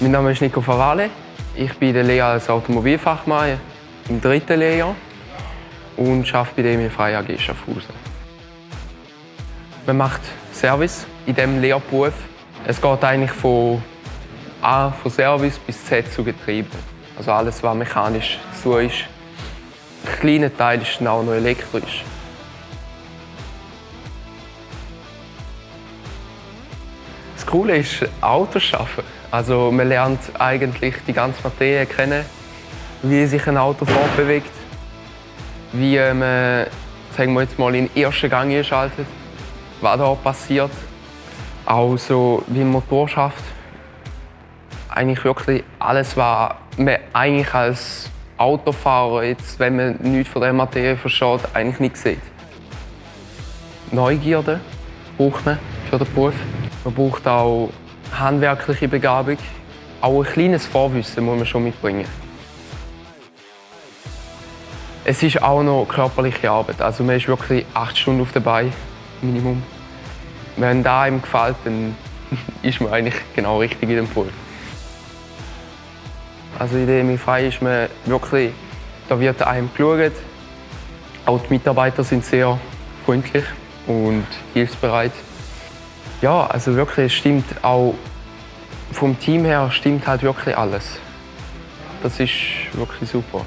Mein Name ist Nico Favale. Ich bin der Lehrer als Automobilfachmann im dritten Lehrjahr und arbeite bei der EMI Frei AG Schaffhausen. Man macht Service in diesem Lehrberuf. Es geht eigentlich von A, von Service bis Z zu Getriebe. Also alles, was mechanisch zu ist. Ein kleiner Teil ist dann auch noch elektrisch. Coole ist Autos schaffen. Also man lernt eigentlich die ganze Materie kennen, wie sich ein Auto fortbewegt, wie man sagen wir jetzt mal, in den ersten Gang einschaltet, was da passiert, auch so wie ein Motor schafft. Eigentlich wirklich alles, was man eigentlich als Autofahrer, jetzt, wenn man nichts von der Materie versteht, eigentlich nicht sieht. Neugierde braucht man für den Beruf. Man braucht auch handwerkliche Begabung. Auch ein kleines Vorwissen muss man schon mitbringen. Es ist auch noch körperliche Arbeit. Also man ist wirklich acht Stunden auf der Beine, Minimum. Wenn da einem gefällt, dann ist man eigentlich genau richtig in dem Beruf. Also in der MI ist man wirklich, da wird einem geschaut. Auch die Mitarbeiter sind sehr freundlich und hilfsbereit. Ja, also wirklich, es stimmt auch vom Team her stimmt halt wirklich alles. Das ist wirklich super.